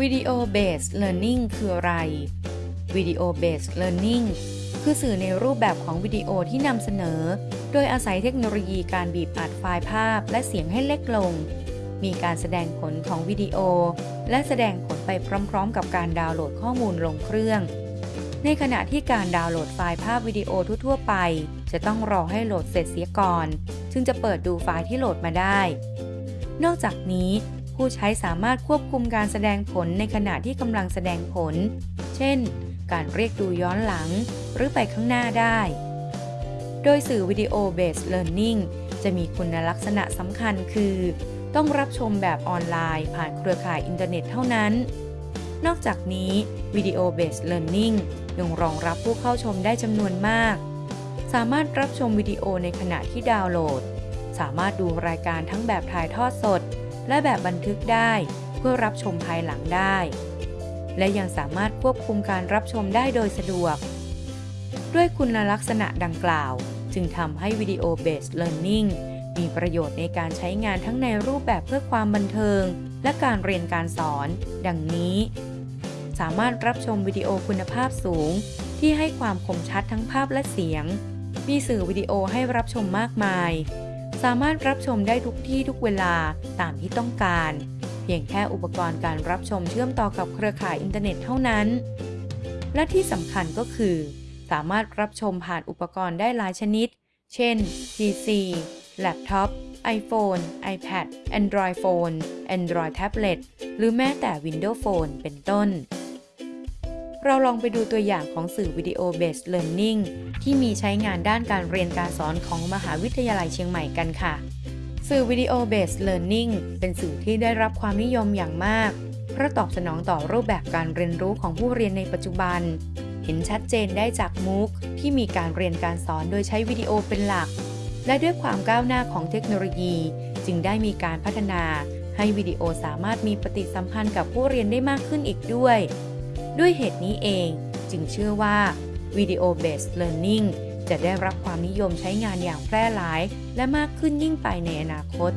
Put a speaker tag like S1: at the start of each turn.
S1: Video Based Learning คืออะไร Video Based Learning คือสื่อในรูปแบบของวิดีโอที่นำเสนอ โดยอาศัยเทคโนโลยีการบีบอัดไฟล์ภาพและเสียงให้เล็กลง มีการแสดงผลของวิดีโอ และแสดงผลไปพร้อมๆ กับการดาวน์โหลดข้อมูลลงเครื่อง ในขณะที่การดาวน์โหลดไฟล์ภาพวิดีโอทั่วๆไป จะต้องรอให้โหลดเสร็จเสียก่อน จึงจะเปิดดูไฟล์ที่โหลดมาได้ นอกจากนี้ ผู้ใช้สามารถควบคุมการแสดงผลในขณะที่กำลังแสดงผล เช่น การเรียกดูย้อนหลัง หรือไปข้างหน้าได้ โดยสื่อวิดีโอ based learning จะมีคุณลักษณะสำคัญคือ ต้องรับชมแบบออนไลน์ผ่านเครือข่ายอินเทอร์เน็ตเท่านั้น นอกจากนี้วิดีโอ based learning ยังรองรับผู้เข้าชมได้จำนวนมาก สามารถรับชมวิดีโอในขณะที่ดาวน์โหลด สามารถดูรายการทั้งแบบถ่ายทอดสด และแบบบันทึกได้เพื่อรับชมภายหลังได้ และยังสามารถควบคุมการรับชมได้โดยสะดวก ด้วยคุณลักษณะดังกล่าว จึงทำให้วิดีโอ based learning มีประโยชน์ในการใช้งานทั้งในรูปแบบเพื่อความบันเทิง และการเรียนการสอน ดังนี้ สามารถรับชมวิดีโอคุณภาพสูง ที่ให้ความคมชัดทั้งภาพและเสียง มีสื่อวิดีโอให้รับชมมากมาย สามารถรับชมได้ทุกที่ทุกเวลาตามที่ต้องการ เพียงแค่อุปกรณ์การรับชมเชื่อมต่อกับเครือข่ายอินเทอร์เน็ตเท่านั้น และที่สำคัญก็คือ สามารถรับชมผ่านอุปกรณ์ได้หลายชนิด เช่น PC laptop iPhone iPad Android Phone Android Tablet หรือแม้แต่ Windows Phone เป็นต้น เราลองไปดูตัวอย่างของสื่อวิดีโอ based learning ที่มีใช้งานด้านการเรียนการสอนของมหาวิทยาลัยเชียงใหม่กันค่ะ สื่อวิดีโอ based learning เป็นสื่อที่ได้รับความนิยมอย่างมาก เพราะตอบสนองต่อรูปแบบการเรียนรู้ของผู้เรียนในปัจจุบัน เห็นชัดเจนได้จากมูกที่มีการเรียนการสอนโดยใช้วิดีโอเป็นหลัก และด้วยความก้าวหน้าของเทคโนโลยี จึงได้มีการพัฒนาให้วิดีโอสามารถมีปฏิสัมพันธ์กับผู้เรียนได้มากขึ้นอีกด้วย ด้วยเหตุนี้เองจึงเชื่อว่าวิดีโอ based learning จะได้รับความนิยมใช้งานอย่างแพร่หลาย และมากขึ้นยิ่งไปในอนาคต